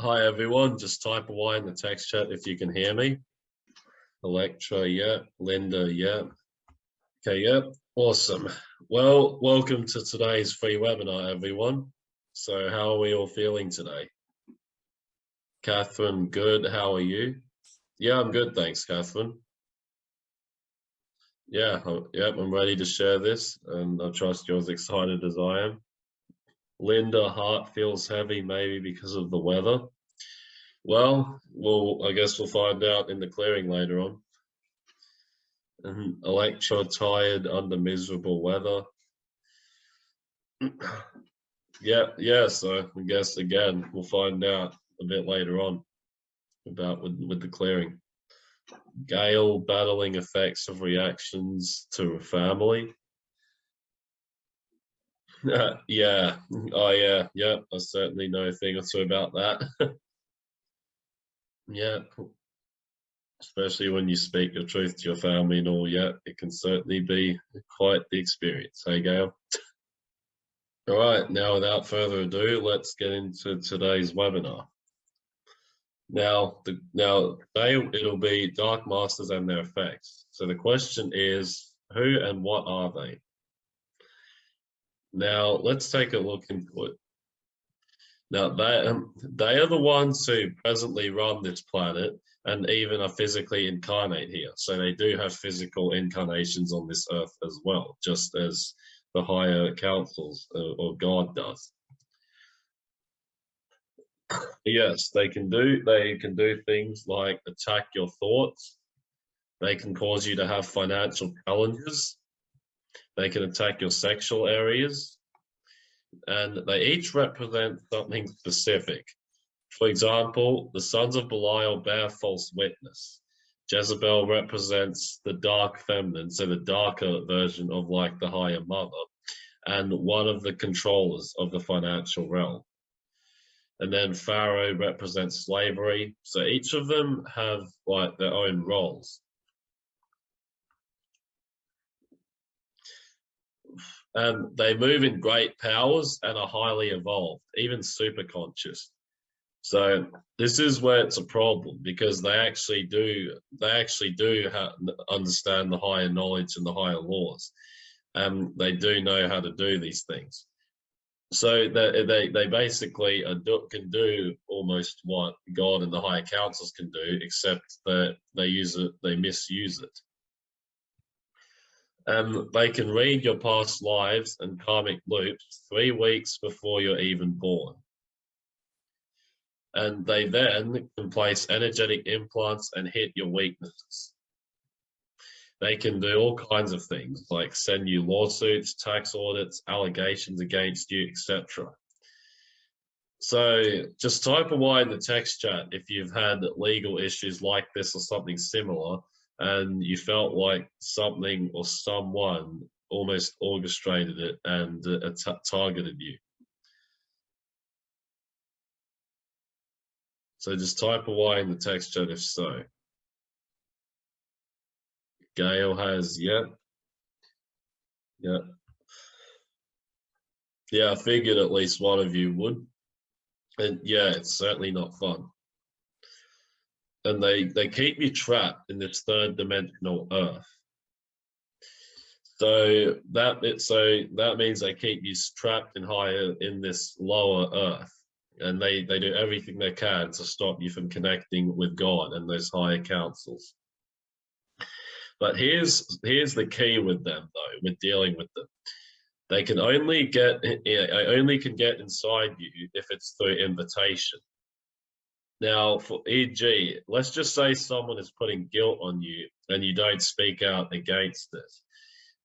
Hi everyone, just type away in the text chat if you can hear me. Electra, yeah. Linda, yeah. Okay, yeah. Awesome. Well, welcome to today's free webinar, everyone. So how are we all feeling today? Catherine, good. How are you? Yeah, I'm good. Thanks, Catherine. Yeah, yep, I'm ready to share this and I trust you're as excited as I am. Linda, heart feels heavy, maybe because of the weather. Well, well, I guess we'll find out in the clearing later on. And Electra tired under miserable weather. yeah, yeah, so I guess again, we'll find out a bit later on about with, with the clearing. Gail battling effects of reactions to a family. yeah, oh uh, yeah, yeah, I certainly know a thing or two about that. yeah, especially when you speak your truth to your family and all, yeah, it can certainly be quite the experience. Hey, Gail. All right, now without further ado, let's get into today's webinar. Now, the, now they, it'll be Dark Masters and their effects. So the question is, who and what are they? Now, let's take a look into it. Now, they, um, they are the ones who presently run this planet and even are physically incarnate here. So they do have physical incarnations on this earth as well, just as the higher councils uh, or God does. Yes, they can do they can do things like attack your thoughts. They can cause you to have financial challenges. They can attack your sexual areas. And they each represent something specific. For example, the sons of Belial bear false witness. Jezebel represents the dark feminine, so the darker version of like the higher mother, and one of the controllers of the financial realm and then Pharaoh represents slavery. So each of them have like their own roles. And they move in great powers and are highly evolved, even super conscious. So this is where it's a problem because they actually do they actually do understand the higher knowledge and the higher laws, and they do know how to do these things so they, they, they basically can do almost what God and the higher councils can do, except that they use it, they misuse it. And they can read your past lives and karmic loops three weeks before you're even born. And they then can place energetic implants and hit your weaknesses. They can do all kinds of things like send you lawsuits, tax audits, allegations against you, etc. So just type away in the text chat if you've had legal issues like this or something similar and you felt like something or someone almost orchestrated it and uh, targeted you. So just type away in the text chat if so. Gail has, yeah. Yeah. Yeah, I figured at least one of you would. And yeah, it's certainly not fun. And they, they keep you trapped in this third dimensional earth. So that it so that means they keep you trapped in higher in this lower earth. And they, they do everything they can to stop you from connecting with God and those higher councils. But here's here's the key with them though, with dealing with them. They can only get I only can get inside you if it's through invitation. Now, for e.g., let's just say someone is putting guilt on you and you don't speak out against it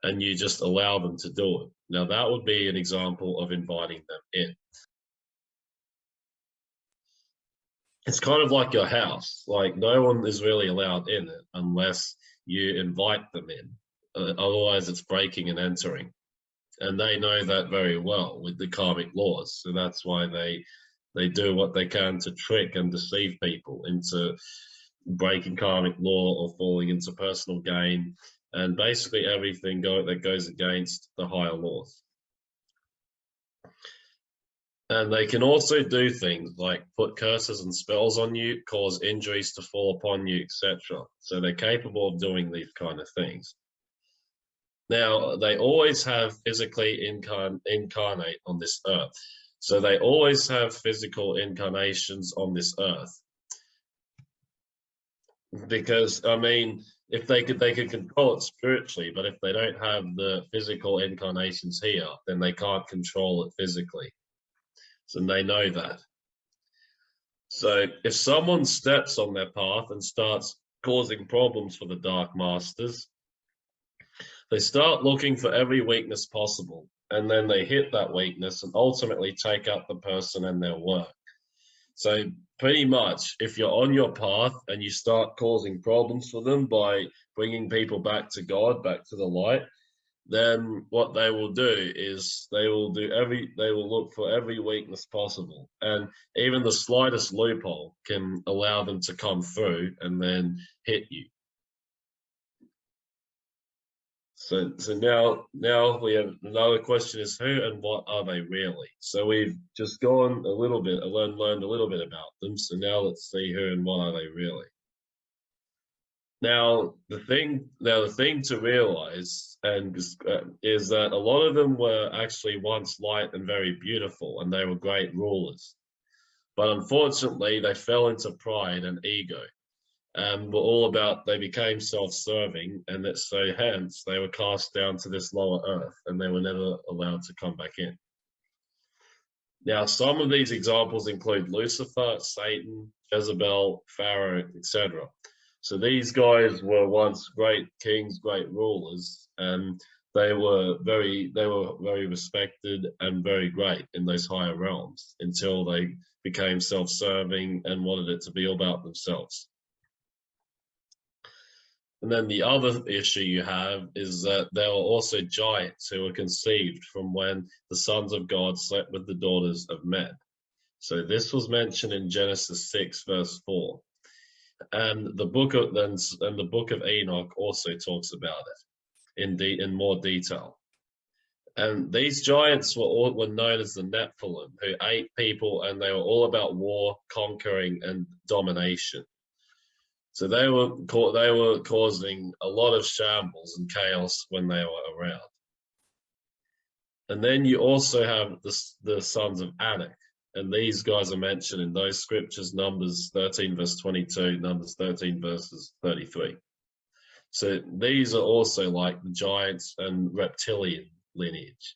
and you just allow them to do it. Now, that would be an example of inviting them in. It's kind of like your house. Like, no one is really allowed in it unless you invite them in. Uh, otherwise, it's breaking and entering. And they know that very well with the karmic laws. So that's why they they do what they can to trick and deceive people into breaking karmic law or falling into personal gain and basically everything go, that goes against the higher laws. And they can also do things like put curses and spells on you, cause injuries to fall upon you, etc. So they're capable of doing these kind of things. Now, they always have physically incarn incarnate on this earth. So they always have physical incarnations on this earth. Because, I mean, if they could, they could control it spiritually, but if they don't have the physical incarnations here, then they can't control it physically. So they know that. So if someone steps on their path and starts causing problems for the Dark Masters, they start looking for every weakness possible, and then they hit that weakness and ultimately take out the person and their work. So pretty much, if you're on your path and you start causing problems for them by bringing people back to God, back to the light, then what they will do is they will do every they will look for every weakness possible and even the slightest loophole can allow them to come through and then hit you so so now now we have another question is who and what are they really? So we've just gone a little bit learned learned a little bit about them. So now let's see who and what are they really. Now, the thing now the thing to realize and uh, is that a lot of them were actually once light and very beautiful, and they were great rulers. But unfortunately, they fell into pride and ego, and were all about they became self-serving, and that so hence they were cast down to this lower earth, and they were never allowed to come back in. Now, some of these examples include Lucifer, Satan, Jezebel, Pharaoh, etc. So these guys were once great kings, great rulers, and they were very they were very respected and very great in those higher realms until they became self-serving and wanted it to be all about themselves. And then the other issue you have is that there are also giants who were conceived from when the sons of God slept with the daughters of men. So this was mentioned in Genesis 6 verse 4 and the book of and the book of Enoch also talks about it in in more detail. And these giants were all were known as the Nephilim, who ate people, and they were all about war, conquering, and domination. So they were they were causing a lot of shambles and chaos when they were around. And then you also have the, the sons of Anak, and these guys are mentioned in those scriptures, Numbers 13 verse 22, Numbers 13 verses 33. So these are also like the giants and reptilian lineage.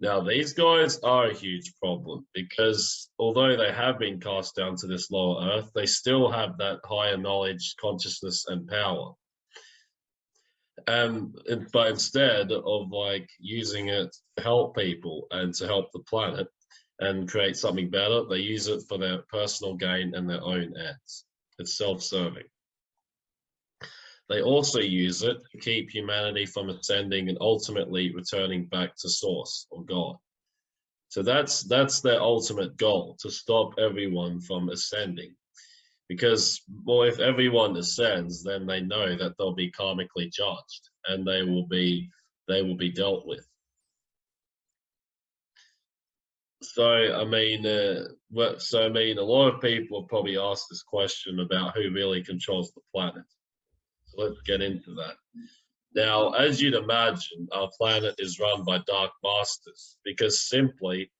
Now, these guys are a huge problem because although they have been cast down to this lower earth, they still have that higher knowledge, consciousness, and power. And but instead of like using it to help people and to help the planet, and create something better, they use it for their personal gain and their own ends. It's self-serving. They also use it to keep humanity from ascending and ultimately returning back to source or God. So that's that's their ultimate goal, to stop everyone from ascending. Because well, if everyone ascends, then they know that they'll be karmically judged and they will be they will be dealt with. So I mean, uh, so I mean, a lot of people have probably asked this question about who really controls the planet. So let's get into that. Now, as you'd imagine, our planet is run by dark masters because simply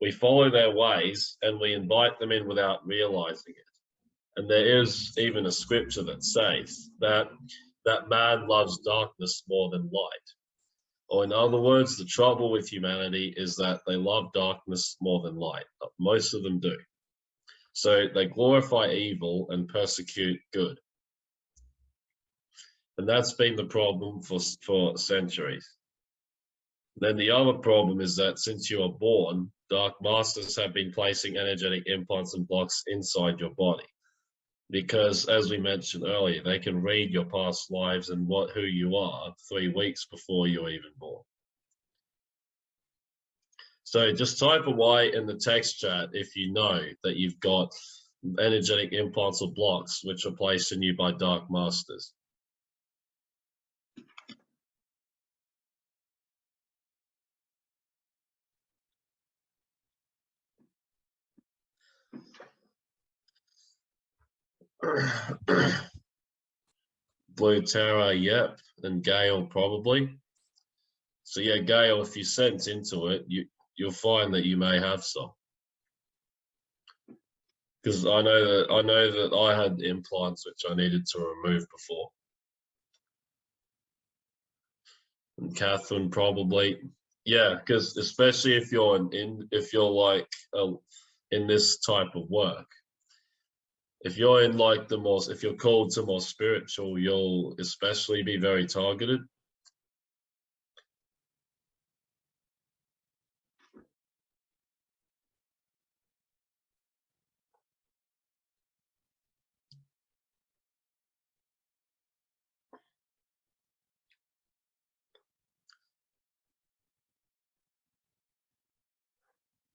we follow their ways and we invite them in without realizing it. And there is even a scripture that says that that man loves darkness more than light. Or in other words, the trouble with humanity is that they love darkness more than light. Most of them do. So they glorify evil and persecute good. And that's been the problem for, for centuries. Then the other problem is that since you are born, dark masters have been placing energetic implants and blocks inside your body because as we mentioned earlier, they can read your past lives and what who you are three weeks before you're even born. So just type a Y in the text chat if you know that you've got energetic implants or blocks which are placed in you by dark masters. Blue Terra, yep, and Gail probably. So yeah, Gail, if you sense into it, you you'll find that you may have some. Because I know that I know that I had implants which I needed to remove before. And Catherine probably, yeah, because especially if you're in, in if you're like uh, in this type of work, if you're in like the most if you're called to more spiritual you'll especially be very targeted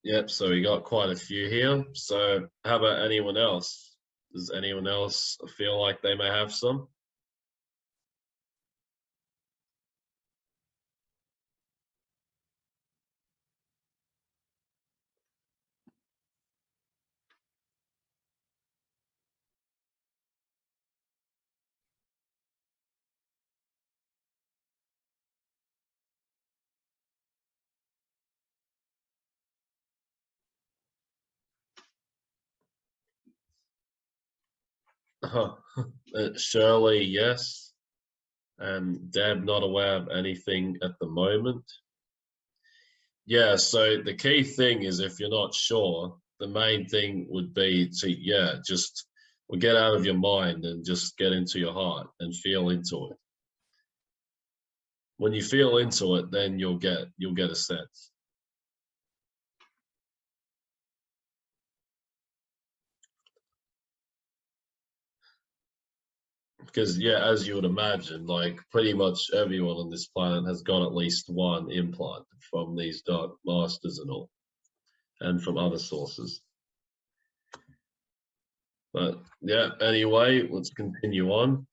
Yep, so we got quite a few here. So how about anyone else? Does anyone else feel like they may have some? Uh, Shirley, yes. And Deb, not aware of anything at the moment. Yeah, so the key thing is if you're not sure, the main thing would be to, yeah, just well, get out of your mind and just get into your heart and feel into it. When you feel into it, then you'll get you'll get a sense. Because yeah, as you would imagine, like pretty much everyone on this planet has got at least one implant from these dark masters and all, and from other sources. But yeah, anyway, let's continue on.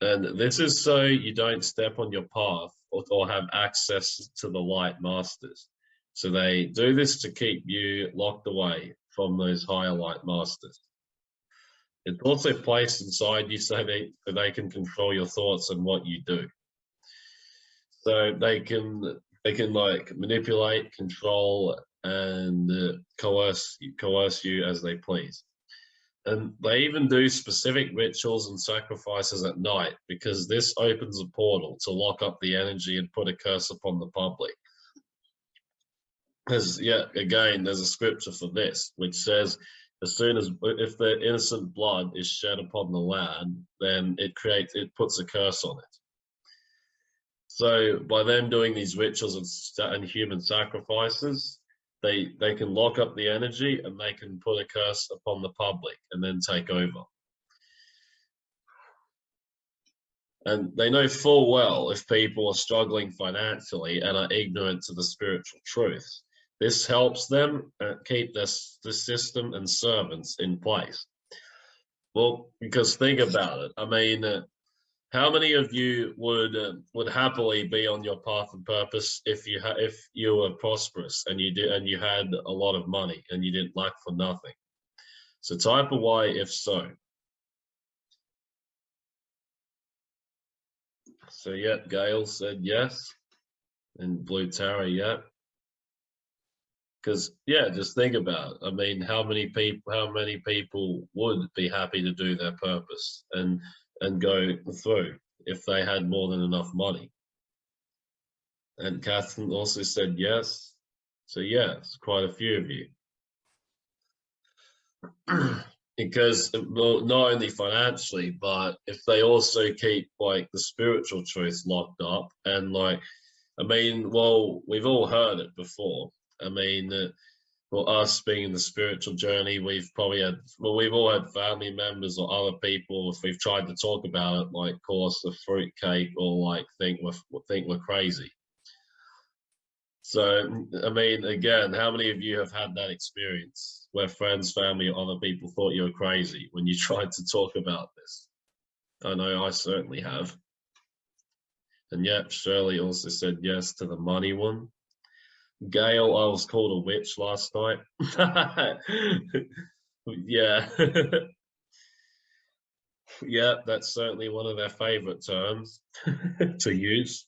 And this is so you don't step on your path or, or have access to the light masters. So they do this to keep you locked away from those higher light masters. It's also placed inside you so they, so they can control your thoughts and what you do. So they can they can like manipulate, control, and uh, coerce coerce you as they please. And they even do specific rituals and sacrifices at night because this opens a portal to lock up the energy and put a curse upon the public. Because, yeah, again, there's a scripture for this, which says, as soon as if the innocent blood is shed upon the land, then it creates it puts a curse on it. So by them doing these rituals and, human sacrifices, they they can lock up the energy and they can put a curse upon the public and then take over. And they know full well if people are struggling financially and are ignorant to the spiritual truths this helps them uh, keep this the system and servants in place. Well, because think about it. I mean, uh, how many of you would uh, would happily be on your path and purpose if you if you were prosperous and you did and you had a lot of money and you didn't lack for nothing? So type a Y if so. So yeah, Gail said yes, and Blue Tower, yeah because yeah just think about it. i mean how many people how many people would be happy to do their purpose and and go through if they had more than enough money? And catherine also said yes. So yes quite a few of you. Because well, not only financially but if they also keep like the spiritual truth locked up and like i mean well we've all heard it before I mean, uh, for us being in the spiritual journey, we've probably had, well, we've all had family members or other people, if we've tried to talk about it, like call us a fruitcake or like think we're, think we're crazy. So, I mean, again, how many of you have had that experience where friends, family, or other people thought you were crazy when you tried to talk about this? I know I certainly have. And yet, Shirley also said yes to the money one. Gail, I was called a witch last night. yeah. Yeah, that's certainly one of their favorite terms to use.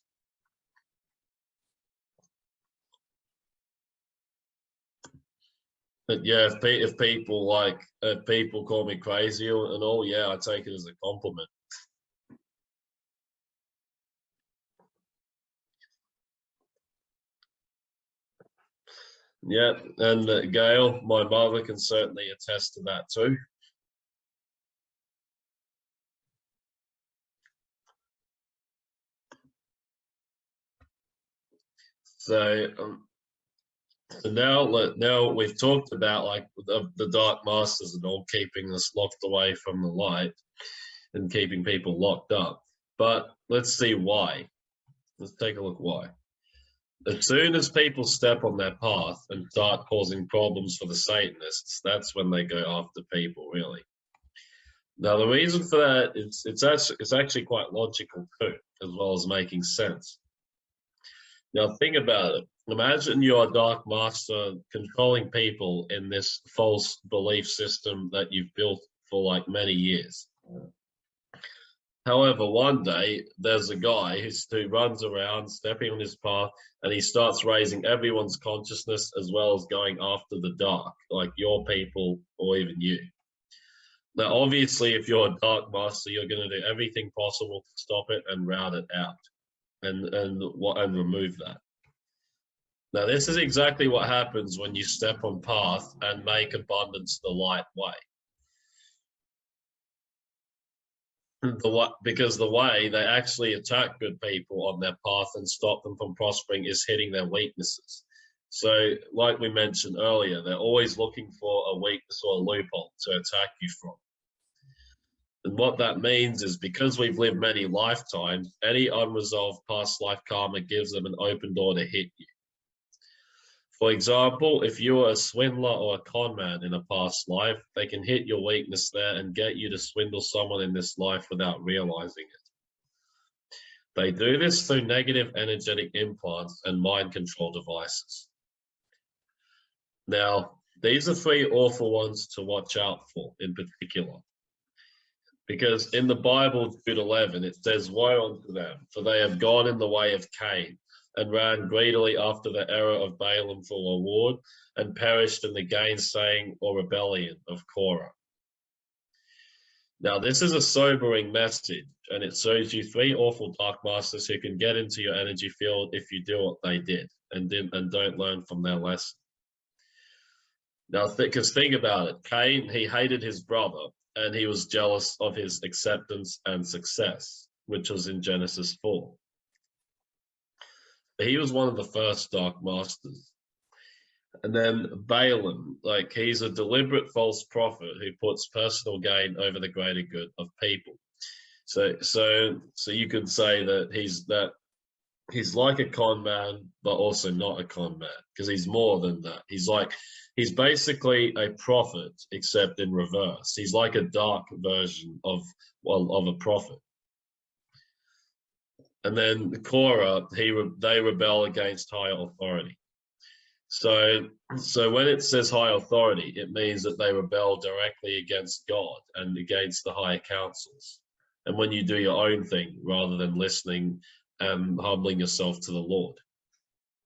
But yeah, if, pe if people like, if people call me crazy and all, yeah, I take it as a compliment. Yeah, and uh, Gail, my mother can certainly attest to that too. So, um, so now, now we've talked about like the, the dark masters and all keeping us locked away from the light and keeping people locked up. But let's see why. Let's take a look why. As soon as people step on their path and start causing problems for the Satanists, that's when they go after people, really. Now, the reason for that is it's actually, it's actually quite logical too, as well as making sense. Now think about it. Imagine you're a dark master controlling people in this false belief system that you've built for like many years. However, one day there's a guy who runs around stepping on his path and he starts raising everyone's consciousness as well as going after the dark, like your people or even you. Now, obviously, if you're a dark master, you're going to do everything possible to stop it and rout it out and and and remove that. Now this is exactly what happens when you step on path and make abundance the light way. The what because the way they actually attack good people on their path and stop them from prospering is hitting their weaknesses. So, like we mentioned earlier, they're always looking for a weakness or a loophole to attack you from. And what that means is because we've lived many lifetimes, any unresolved past life karma gives them an open door to hit you. For example, if you're a swindler or a con man in a past life, they can hit your weakness there and get you to swindle someone in this life without realizing it. They do this through negative energetic implants and mind control devices. Now, these are three awful ones to watch out for in particular. Because in the Bible, Jude 11, it says, Woe unto them, for they have gone in the way of Cain, and ran greedily after the error of Balaam for reward, and perished in the gainsaying or rebellion of Korah. Now, this is a sobering message, and it shows you three awful dark masters who can get into your energy field if you do what they did and didn't and don't learn from their lesson. Now, because th think about it, Cain, he hated his brother, and he was jealous of his acceptance and success, which was in Genesis 4. He was one of the first Dark Masters. And then Balaam, like he's a deliberate false prophet who puts personal gain over the greater good of people. So, so, so you could say that he's that he's like a con man, but also not a con man because he's more than that. He's like he's basically a prophet except in reverse. He's like a dark version of well of a prophet. And then the Korah, he they rebel against higher authority. So, so when it says high authority, it means that they rebel directly against God and against the higher councils. And when you do your own thing rather than listening and humbling yourself to the Lord.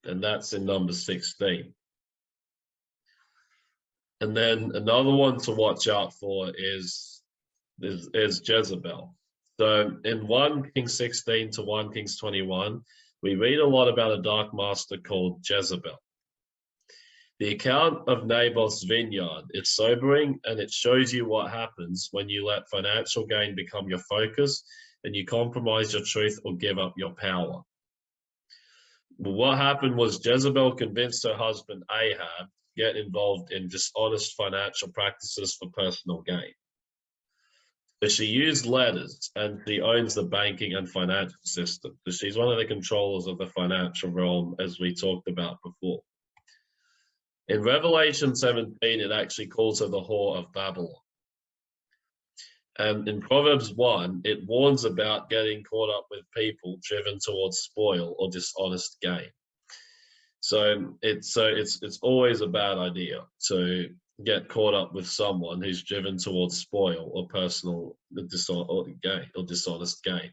And that's in number 16. And then another one to watch out for is, is, is Jezebel. So in 1 Kings 16 to 1 Kings 21, we read a lot about a dark master called Jezebel. The account of Naboth's vineyard, it's sobering and it shows you what happens when you let financial gain become your focus and you compromise your truth or give up your power. What happened was Jezebel convinced her husband Ahab get involved in dishonest financial practices for personal gain. So she used letters and she owns the banking and financial system. So she's one of the controllers of the financial realm, as we talked about before. In Revelation 17, it actually calls her the whore of Babylon. And in Proverbs 1, it warns about getting caught up with people driven towards spoil or dishonest gain. So it's so it's it's always a bad idea to get caught up with someone who's driven towards spoil or personal dishonest or gain or dishonest gain,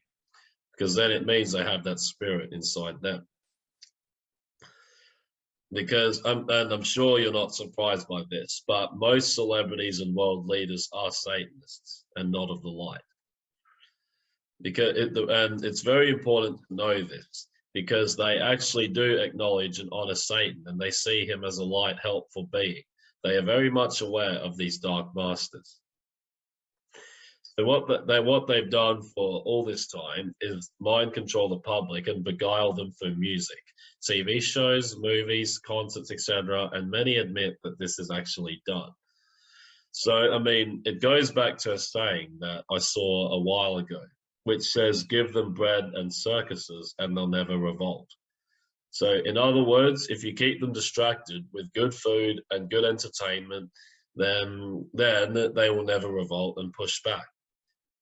because then it means they have that spirit inside them. Because I'm, and I'm sure you're not surprised by this, but most celebrities and world leaders are Satanists and not of the light. Because it, and it's very important to know this because they actually do acknowledge and honor Satan and they see him as a light, helpful being. They are very much aware of these dark masters. So what they what they've done for all this time is mind control the public and beguile them through music, TV shows, movies, concerts, etc. And many admit that this is actually done. So I mean, it goes back to a saying that I saw a while ago, which says, "Give them bread and circuses, and they'll never revolt." So in other words, if you keep them distracted with good food and good entertainment, then then they will never revolt and push back.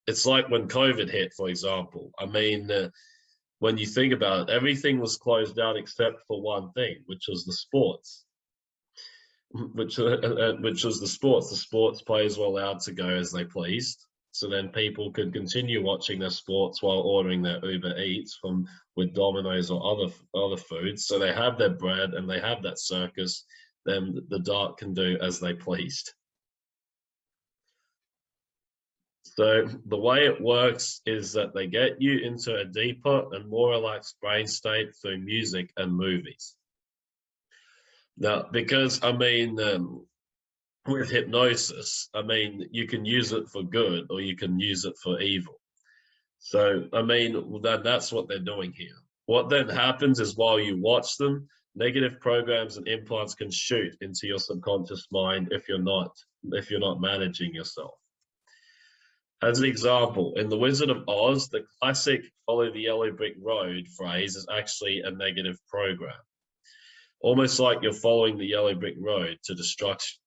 It's like when COVID hit, for example. I mean, uh, when you think about it, everything was closed down except for one thing, which was the sports. Which, uh, uh, which was the sports. The sports players were allowed to go as they pleased so then people could continue watching their sports while ordering their Uber Eats from with Domino's or other other foods. So they have their bread and they have that circus. Then the dark can do as they pleased. So the way it works is that they get you into a deeper and more relaxed brain state through music and movies. Now, because I mean, um, with hypnosis, I mean, you can use it for good or you can use it for evil. So, I mean, that, that's what they're doing here. What then happens is while you watch them, negative programs and implants can shoot into your subconscious mind if you're not if you're not managing yourself. As an example, in The Wizard of Oz, the classic follow the yellow brick road phrase is actually a negative program. Almost like you're following the yellow brick road to destruction.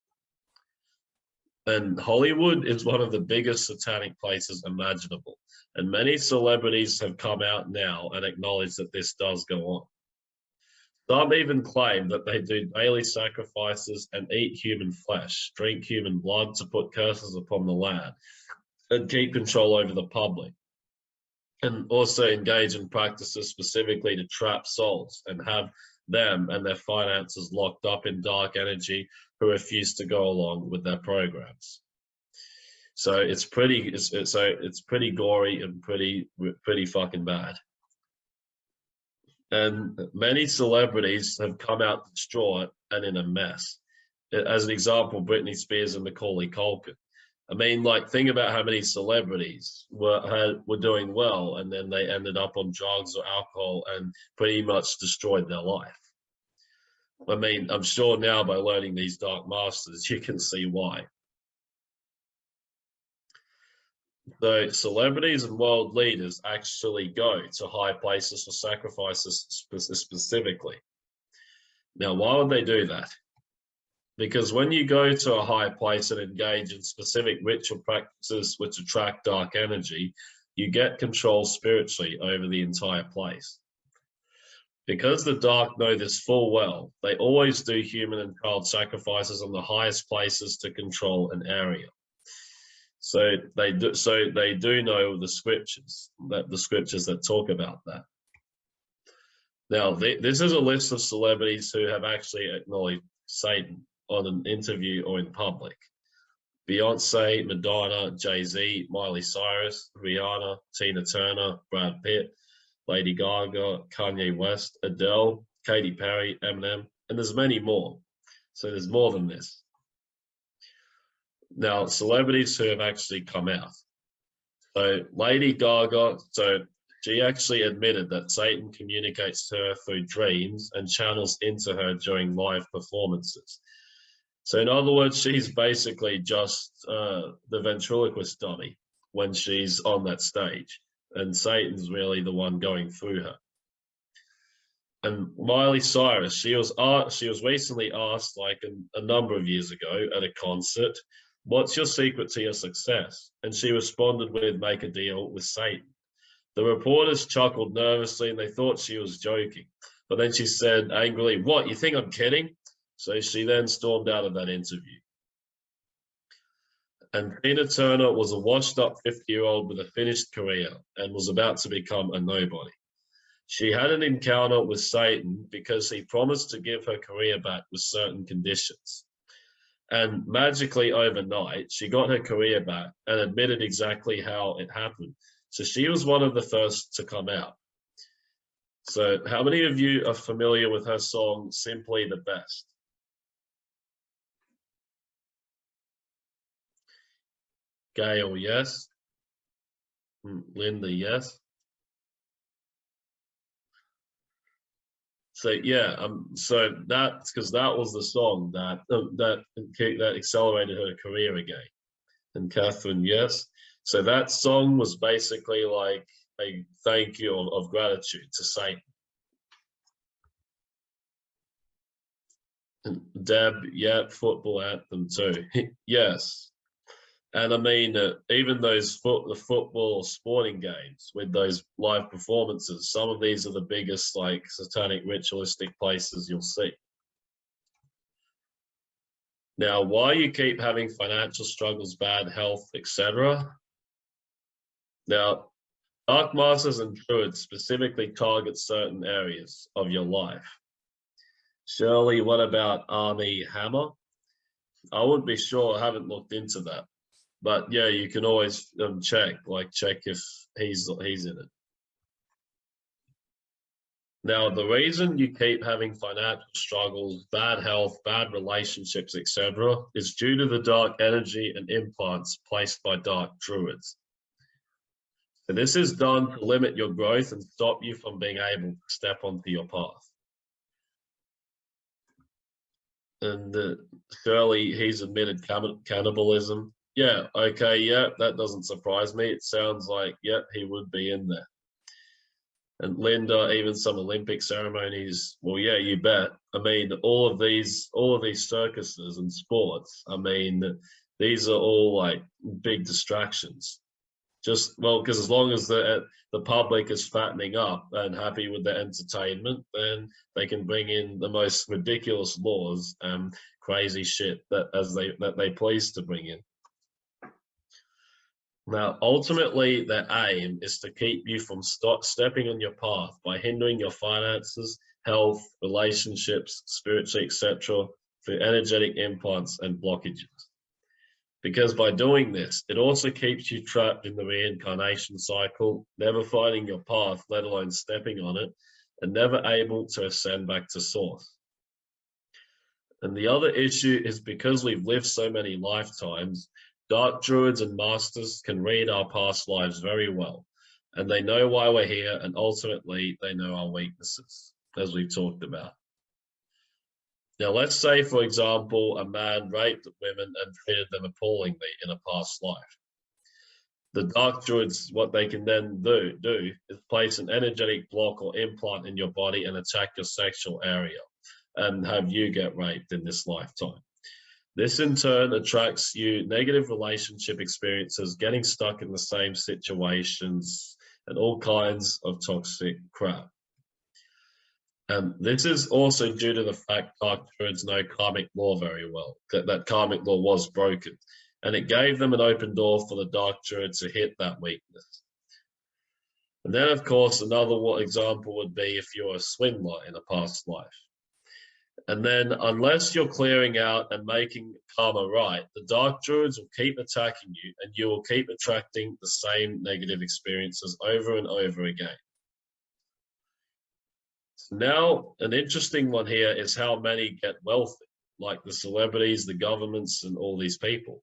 And Hollywood is one of the biggest satanic places imaginable. And many celebrities have come out now and acknowledged that this does go on. Some even claim that they do daily sacrifices and eat human flesh, drink human blood to put curses upon the land, and keep control over the public. And also engage in practices specifically to trap souls and have them and their finances locked up in dark energy who refuse to go along with their programs. So it's pretty, it's, so it's pretty gory and pretty, pretty fucking bad. And many celebrities have come out distraught and in a mess. As an example, Britney Spears and Macaulay Culkin. I mean, like, think about how many celebrities were had, were doing well, and then they ended up on drugs or alcohol and pretty much destroyed their life. I mean, I'm sure now by learning these dark masters, you can see why. The celebrities and world leaders actually go to high places for sacrifices specifically. Now, why would they do that? Because when you go to a high place and engage in specific ritual practices which attract dark energy, you get control spiritually over the entire place. Because the dark know this full well, they always do human and child sacrifices on the highest places to control an area. So they do, so they do know the scriptures, that the scriptures that talk about that. Now, this is a list of celebrities who have actually acknowledged Satan on an interview or in public. Beyonce, Madonna, Jay-Z, Miley Cyrus, Rihanna, Tina Turner, Brad Pitt, Lady Gaga, Kanye West, Adele, Katy Perry, Eminem, and there's many more. So there's more than this. Now, celebrities who have actually come out. So Lady Gaga, so she actually admitted that Satan communicates to her through dreams and channels into her during live performances. So in other words, she's basically just uh, the ventriloquist dummy when she's on that stage, and Satan's really the one going through her. And Miley Cyrus, she was uh, she was recently asked, like a, a number of years ago, at a concert, "What's your secret to your success?" And she responded with, "Make a deal with Satan." The reporters chuckled nervously, and they thought she was joking. But then she said angrily, "What? You think I'm kidding?" So she then stormed out of that interview. And Tina Turner was a washed up 50 year old with a finished career and was about to become a nobody. She had an encounter with Satan because he promised to give her career back with certain conditions. And magically overnight, she got her career back and admitted exactly how it happened. So she was one of the first to come out. So how many of you are familiar with her song, Simply the Best? Gail, yes. Hmm, Linda, yes. So yeah, um, so that's because that was the song that uh, that that accelerated her career again. And Catherine, yes. So that song was basically like a thank you of, of gratitude to Satan. And Deb, yeah, football anthem too. yes. And I mean, uh, even those foot, the football sporting games with those live performances, some of these are the biggest like satanic ritualistic places you'll see. Now, why you keep having financial struggles, bad health, etc. Now, dark masters and druids specifically target certain areas of your life. Shirley, what about Armie Hammer? I wouldn't be sure. I haven't looked into that but yeah, you can always um, check, like check if he's he's in it. Now, the reason you keep having financial struggles, bad health, bad relationships, etc., is due to the dark energy and implants placed by dark druids. And this is done to limit your growth and stop you from being able to step onto your path. And uh, Shirley, he's admitted cannibalism. Yeah, okay, yeah, that doesn't surprise me. It sounds like, yeah, he would be in there. And Linda, even some Olympic ceremonies, well, yeah, you bet. I mean, all of these, all of these circuses and sports, I mean, these are all like big distractions. Just, well, because as long as the, uh, the public is fattening up and happy with the entertainment, then they can bring in the most ridiculous laws and crazy shit that as they that they please to bring in. Now, ultimately, their aim is to keep you from stop stepping on your path by hindering your finances, health, relationships, spiritually, etc., through energetic implants and blockages. Because by doing this, it also keeps you trapped in the reincarnation cycle, never finding your path, let alone stepping on it, and never able to ascend back to source. And the other issue is because we've lived so many lifetimes, Dark druids and masters can read our past lives very well, and they know why we're here, and ultimately they know our weaknesses, as we've talked about. Now, let's say, for example, a man raped women and treated them appallingly in a past life. The dark druids, what they can then do, do is place an energetic block or implant in your body and attack your sexual area and have you get raped in this lifetime. This in turn attracts you negative relationship experiences, getting stuck in the same situations, and all kinds of toxic crap. And this is also due to the fact Dark Druids know karmic law very well, that, that karmic law was broken. And it gave them an open door for the Dark Druid to hit that weakness. And then, of course, another example would be if you're a swindler in a past life. And then unless you're clearing out and making karma right, the dark druids will keep attacking you and you will keep attracting the same negative experiences over and over again. So now, an interesting one here is how many get wealthy, like the celebrities, the governments, and all these people.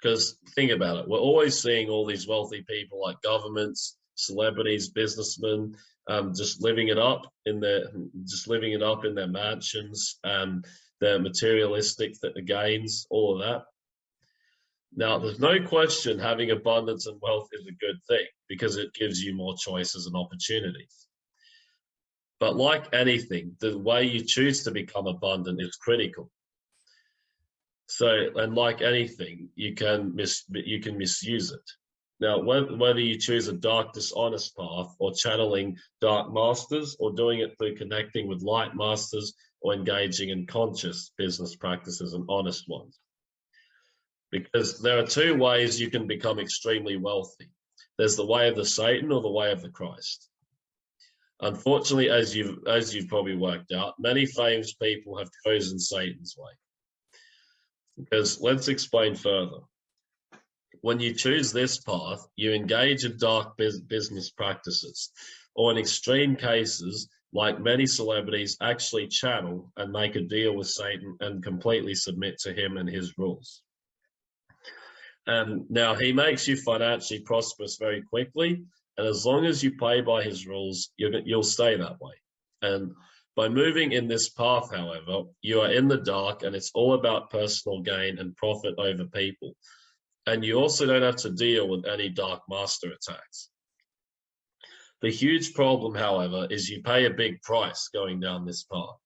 Because think about it, we're always seeing all these wealthy people like governments, celebrities, businessmen, um, just living it up in their just living it up in their mansions and their materialistic gains, all of that. Now, there's no question having abundance and wealth is a good thing because it gives you more choices and opportunities. But like anything, the way you choose to become abundant is critical. So, and like anything, you can mis you can misuse it. Now, whether you choose a dark, dishonest path or channeling dark masters or doing it through connecting with light masters or engaging in conscious business practices and honest ones. because there are two ways you can become extremely wealthy. There's the way of the Satan or the way of the Christ. Unfortunately, as you've as you've probably worked out, many famous people have chosen Satan's way. Because let's explain further. When you choose this path, you engage in dark business practices, or in extreme cases, like many celebrities, actually channel and make a deal with Satan and completely submit to him and his rules. And now he makes you financially prosperous very quickly. And as long as you play by his rules, you'll stay that way. And by moving in this path, however, you are in the dark and it's all about personal gain and profit over people. And you also don't have to deal with any dark master attacks. The huge problem, however, is you pay a big price going down this path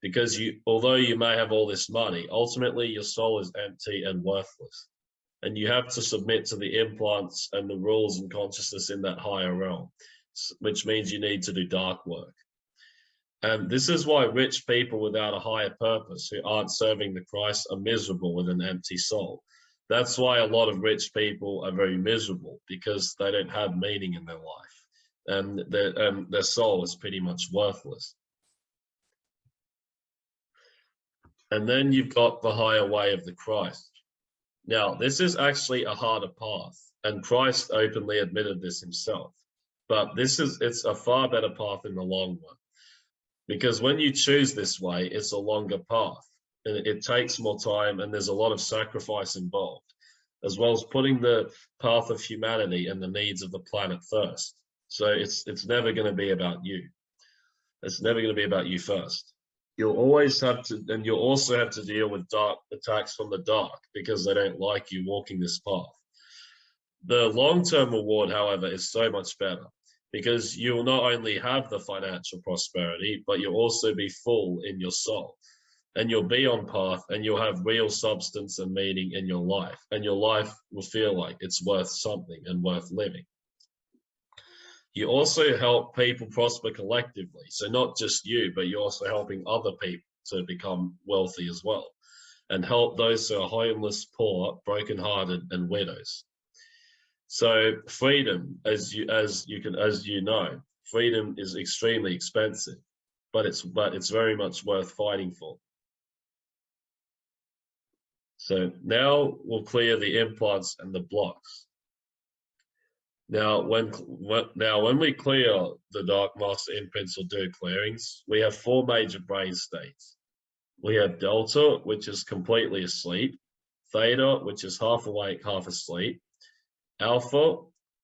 because you, although you may have all this money, ultimately your soul is empty and worthless. And you have to submit to the implants and the rules and consciousness in that higher realm, which means you need to do dark work. And this is why rich people without a higher purpose who aren't serving the Christ are miserable with an empty soul. That's why a lot of rich people are very miserable because they don't have meaning in their life and their, their soul is pretty much worthless. And then you've got the higher way of the Christ. Now, this is actually a harder path, and Christ openly admitted this himself. But this is it's a far better path in the long run. Because when you choose this way, it's a longer path. And it takes more time and there's a lot of sacrifice involved, as well as putting the path of humanity and the needs of the planet first. So it's it's never going to be about you. It's never going to be about you first. You'll always have to, and you'll also have to deal with dark attacks from the dark because they don't like you walking this path. The long-term reward, however, is so much better because you will not only have the financial prosperity, but you'll also be full in your soul and you'll be on path and you'll have real substance and meaning in your life and your life will feel like it's worth something and worth living. You also help people prosper collectively. So not just you, but you're also helping other people to become wealthy as well and help those who are homeless, poor, brokenhearted and widows. So freedom, as you as you can as you know, freedom is extremely expensive, but it's but it's very much worth fighting for. So now we'll clear the implants and the blocks. Now, when, when now when we clear the dark master imprints or do clearings, we have four major brain states. We have delta, which is completely asleep, theta, which is half awake, half asleep, alpha,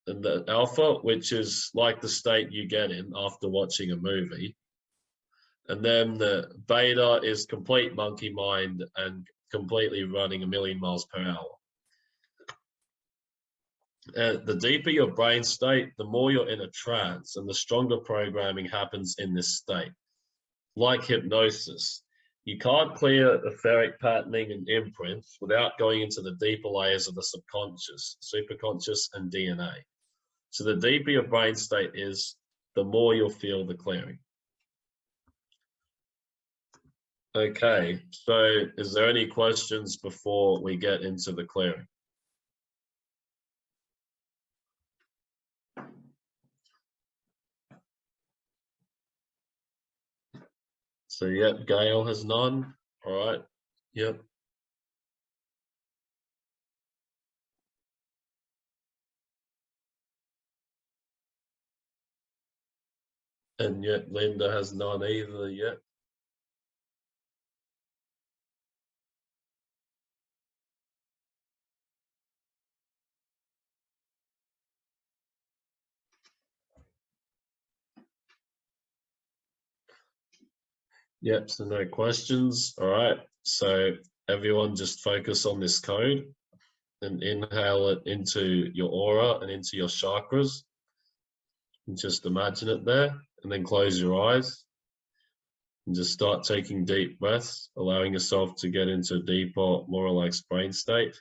and the alpha, which is like the state you get in after watching a movie. And then the beta is complete monkey mind and completely running a million miles per hour. And the deeper your brain state, the more you're in a trance and the stronger programming happens in this state. Like hypnosis, you can't clear etheric patterning and imprints without going into the deeper layers of the subconscious, superconscious, and DNA. So the deeper your brain state is, the more you'll feel the clearing. Okay, so is there any questions before we get into the clearing? So yep, Gail has none. All right. Yep. And yet Linda has none either yet. Yep, so no questions. All right, so everyone just focus on this code and inhale it into your aura and into your chakras. And just imagine it there and then close your eyes and just start taking deep breaths, allowing yourself to get into a deeper, more relaxed brain state.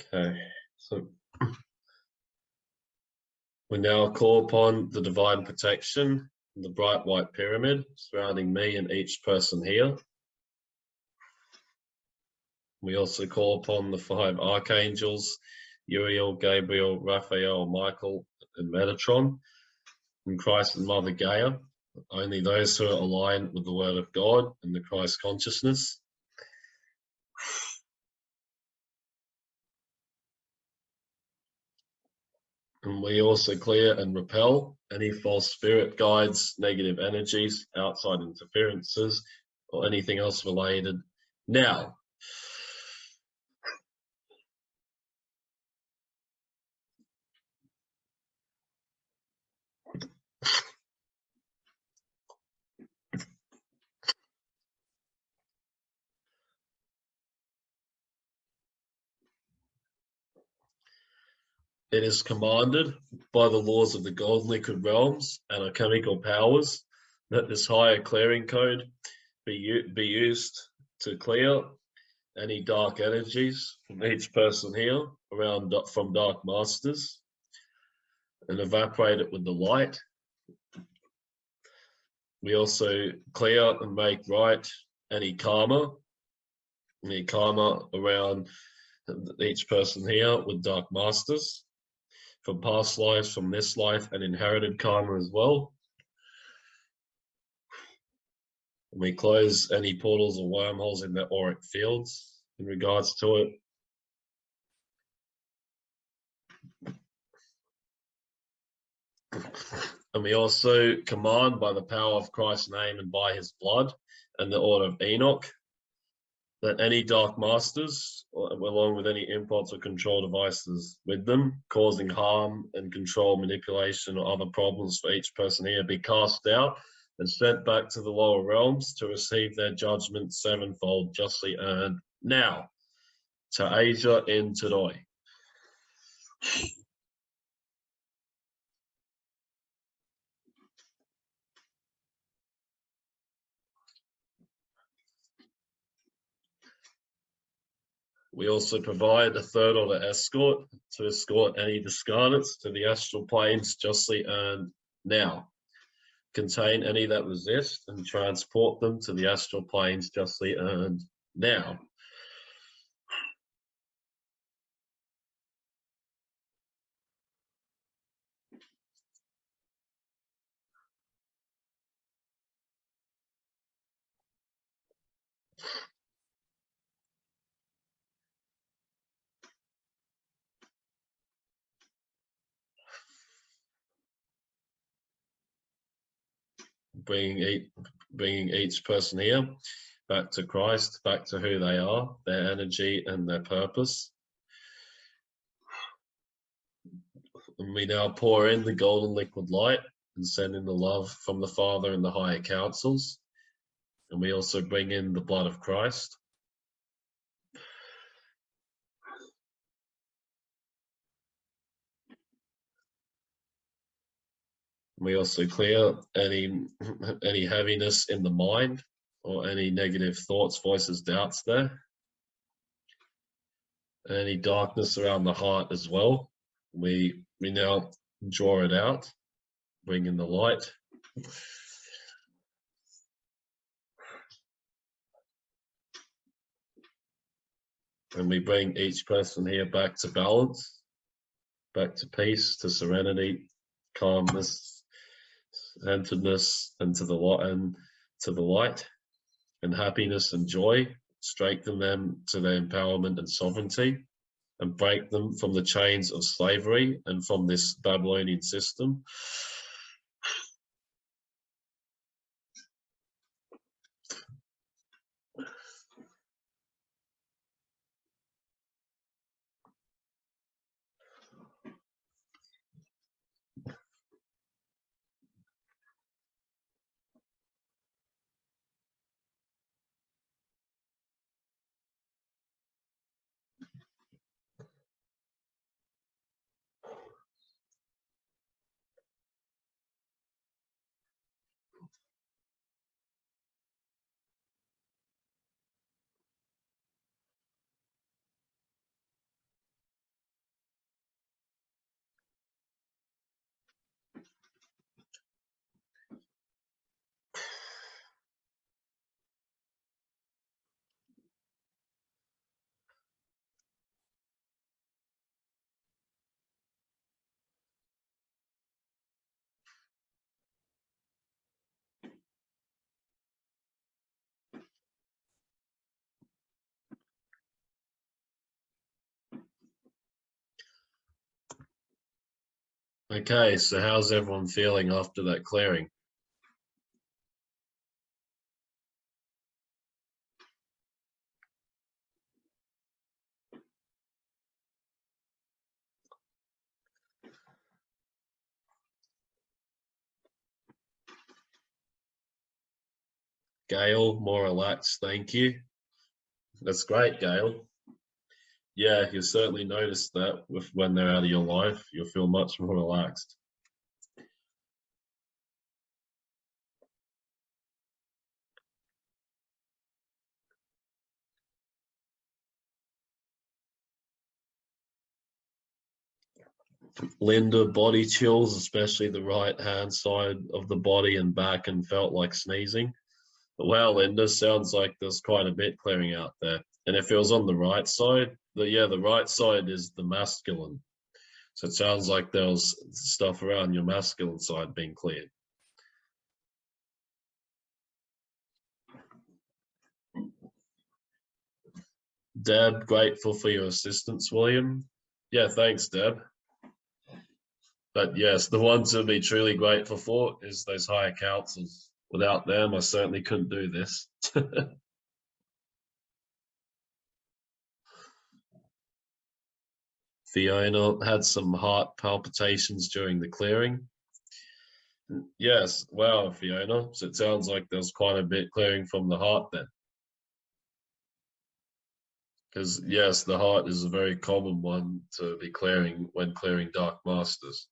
Okay, so we now call upon the divine protection, the bright white pyramid surrounding me and each person here. We also call upon the five archangels, Uriel, Gabriel, Raphael, Michael, and Metatron, and Christ and Mother Gaia, only those who are aligned with the Word of God and the Christ consciousness. And we also clear and repel any false spirit guides, negative energies, outside interferences, or anything else related. Now, It is commanded by the laws of the golden liquid realms and our chemical powers that this higher clearing code be, be used to clear any dark energies from each person here around from dark masters and evaporate it with the light. We also clear and make right any karma, any karma around each person here with dark masters from past lives, from this life, and inherited karma as well. And we close any portals or wormholes in the auric fields in regards to it. And we also command by the power of Christ's name and by his blood and the order of Enoch that any dark masters, uh, along with any imports or control devices with them, causing harm and control manipulation or other problems for each person here, be cast out and sent back to the lower realms to receive their judgment sevenfold justly earned now to Asia in Tadoi. We also provide a third order escort to escort any discarnates to the astral planes justly earned now. Contain any that resist and transport them to the astral planes justly earned now. Bringing each, bringing each person here back to Christ, back to who they are, their energy and their purpose. And we now pour in the golden liquid light and send in the love from the Father and the higher councils. And we also bring in the blood of Christ. We also clear any any heaviness in the mind or any negative thoughts, voices, doubts there. Any darkness around the heart as well. We we now draw it out, bring in the light. And we bring each person here back to balance, back to peace, to serenity, calmness, centeredness and to the and to the light and happiness and joy. Strengthen them to their empowerment and sovereignty and break them from the chains of slavery and from this Babylonian system Okay, so how's everyone feeling after that clearing? Gail, more relaxed, thank you. That's great, Gail. Yeah, you'll certainly notice that with when they're out of your life, you'll feel much more relaxed. Linda, body chills, especially the right hand side of the body and back, and felt like sneezing. Well, Linda, sounds like there's quite a bit clearing out there. And if it was on the right side, the yeah, the right side is the masculine. So it sounds like there was stuff around your masculine side being cleared. Deb, grateful for your assistance, William. Yeah, thanks, Deb. But yes, the ones to be truly grateful for is those higher councils. Without them, I certainly couldn't do this. Fiona had some heart palpitations during the clearing. Yes, wow, Fiona. So it sounds like there's quite a bit clearing from the heart then. Because yes, the heart is a very common one to be clearing when clearing dark masters.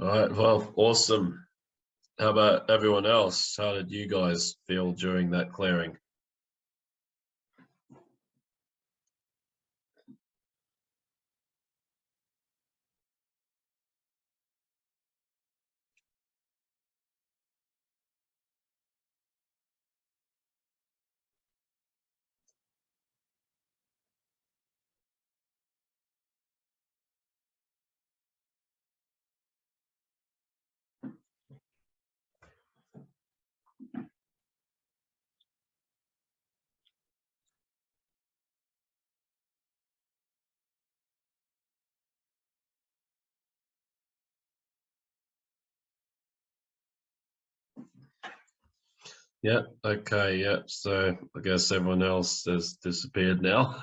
All right, well, awesome. How about everyone else? How did you guys feel during that clearing? Yeah, okay, yeah. So I guess everyone else has disappeared now.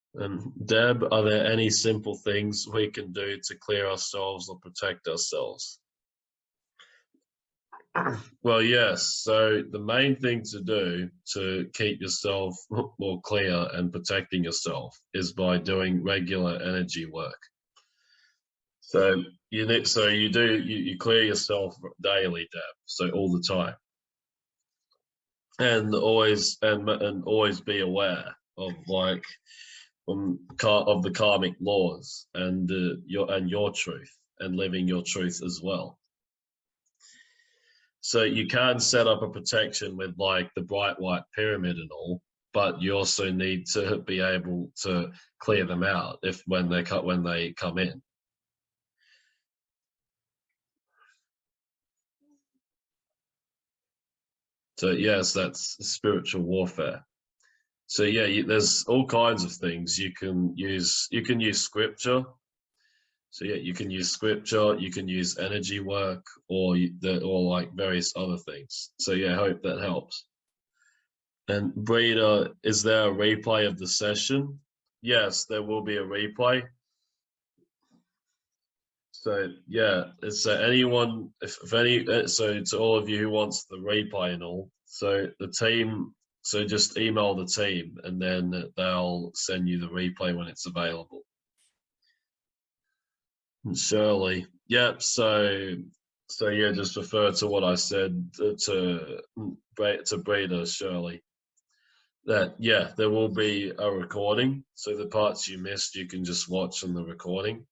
and Deb, are there any simple things we can do to clear ourselves or protect ourselves? Well, yes. So the main thing to do to keep yourself more clear and protecting yourself is by doing regular energy work. So you need, so you do you, you clear yourself daily, Deb. So all the time and always and and always be aware of like um of the karmic laws and uh, your and your truth and living your truth as well. So you can set up a protection with like the bright white pyramid and all but you also need to be able to clear them out if when they cut when they come in So yes, that's spiritual warfare. So yeah, you, there's all kinds of things you can use. You can use scripture. So yeah, you can use scripture. You can use energy work, or the or like various other things. So yeah, I hope that helps. And Breda, is there a replay of the session? Yes, there will be a replay. So yeah, so anyone, if, if any, uh, so to all of you who wants the replay and all, so the team, so just email the team and then they'll send you the replay when it's available. And Shirley, yep. So So yeah, just refer to what I said uh, to mm, to, to Breda Shirley. That yeah, there will be a recording. So the parts you missed, you can just watch on the recording.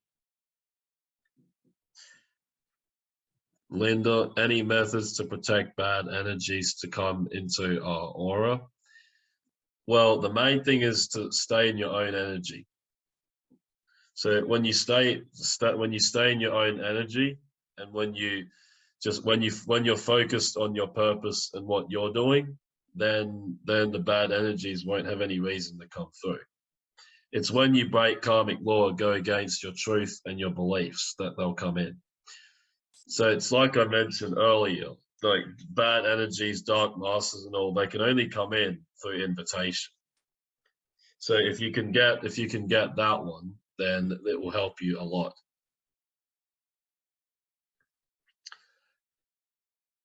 Linda, any methods to protect bad energies to come into our aura? Well, the main thing is to stay in your own energy. So when you stay, when you stay in your own energy, and when you just when you when you're focused on your purpose and what you're doing, then then the bad energies won't have any reason to come through. It's when you break karmic law, go against your truth and your beliefs that they'll come in. So it's like I mentioned earlier, like bad energies, dark masters and all, they can only come in through invitation. So if you can get if you can get that one, then it will help you a lot.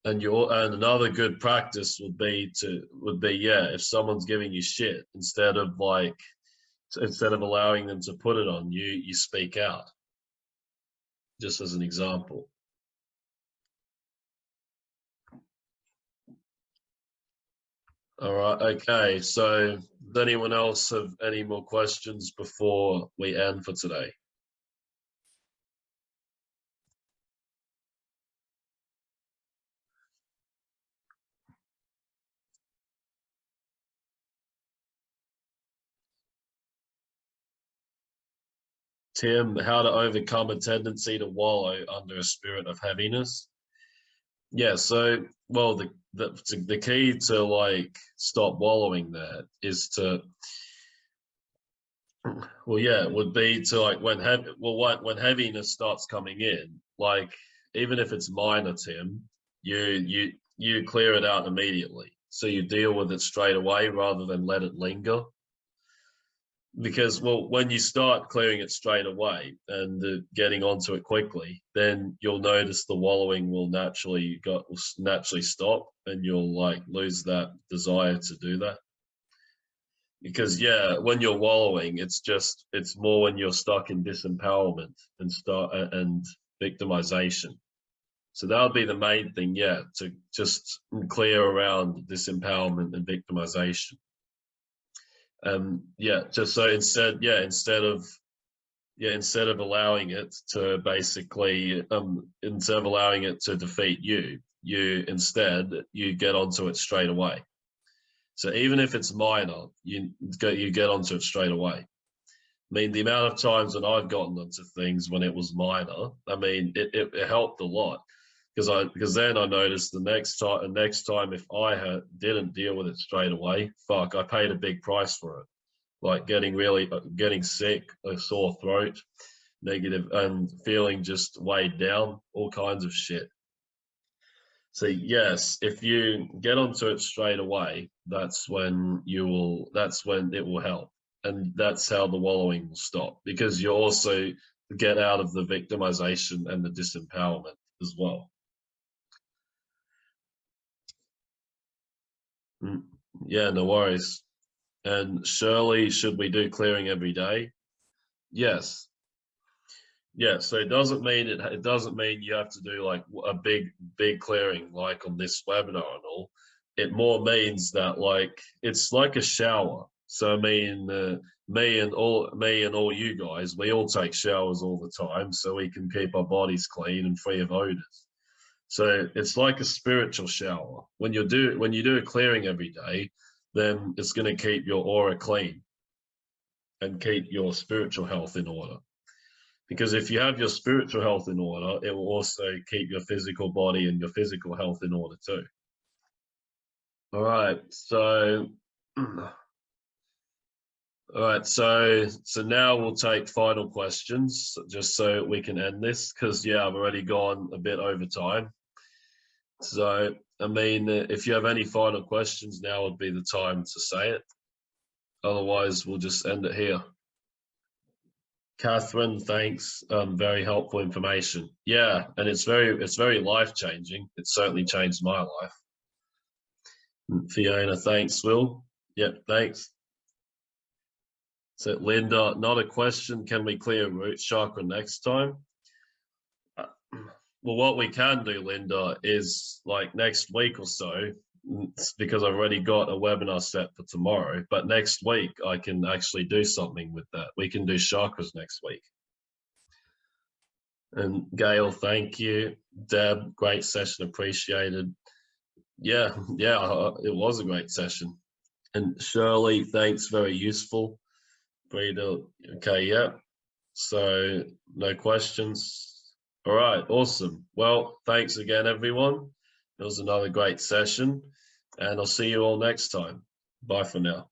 And your and another good practice would be to would be yeah, if someone's giving you shit, instead of like instead of allowing them to put it on you, you speak out. Just as an example. All right. Okay. So, does anyone else have any more questions before we end for today? Tim, how to overcome a tendency to wallow under a spirit of heaviness? Yeah, so well, the the the key to like stop wallowing there is to well, yeah, it would be to like when heavy well when when heaviness starts coming in, like even if it's minor, Tim, you you you clear it out immediately. So you deal with it straight away rather than let it linger because well when you start clearing it straight away and uh, getting onto it quickly then you'll notice the wallowing will naturally got will naturally stop and you'll like lose that desire to do that. Because yeah when you're wallowing it's just it's more when you're stuck in disempowerment and start uh, and victimization. So that would be the main thing yeah to just clear around disempowerment and victimization um yeah just so instead yeah instead of yeah instead of allowing it to basically um instead of allowing it to defeat you you instead you get onto it straight away. So even if it's minor you go you get onto it straight away. I mean, the amount of times that I've gotten into things when it was minor, I mean, it, it, it helped a lot because I because then I noticed the next time the next time if I had didn't deal with it straight away, fuck, I paid a big price for it, like getting really uh, getting sick, a sore throat, negative, and feeling just weighed down, all kinds of shit. So yes, if you get onto it straight away, that's when you will. That's when it will help, and that's how the wallowing will stop because you also get out of the victimization and the disempowerment as well. Yeah, no worries. And Shirley, should we do clearing every day? Yes. Yeah, so it doesn't mean it, it doesn't mean you have to do like a big big clearing like on this webinar and all. It more means that like it's like a shower. So I mean, uh, me and all me and all you guys, we all take showers all the time, so we can keep our bodies clean and free of odors. So it's like a spiritual shower. When you do when you do a clearing every day, then it's going to keep your aura clean and keep your spiritual health in order. Because if you have your spiritual health in order, it will also keep your physical body and your physical health in order too. All right, so all right, so so now we'll take final questions just so we can end this because yeah, I've already gone a bit over time. So, I mean, uh, if you have any final questions, now would be the time to say it. Otherwise, we'll just end it here. Catherine, thanks. Um, very helpful information. Yeah, and it's very, it's very life changing. It certainly changed my life. Fiona, thanks. Will. Yep, thanks. So, Linda, not a question. Can we clear root chakra next time? Well, what we can do, Linda, is like next week or so, because I've already got a webinar set for tomorrow, but next week I can actually do something with that. We can do chakras next week. And Gail, thank you. Deb, great session, appreciated. Yeah, yeah, it was a great session. And Shirley, thanks, very useful. Breda, okay, yeah. So no questions. All right, awesome. Well, thanks again, everyone. It was another great session, and I'll see you all next time. Bye for now.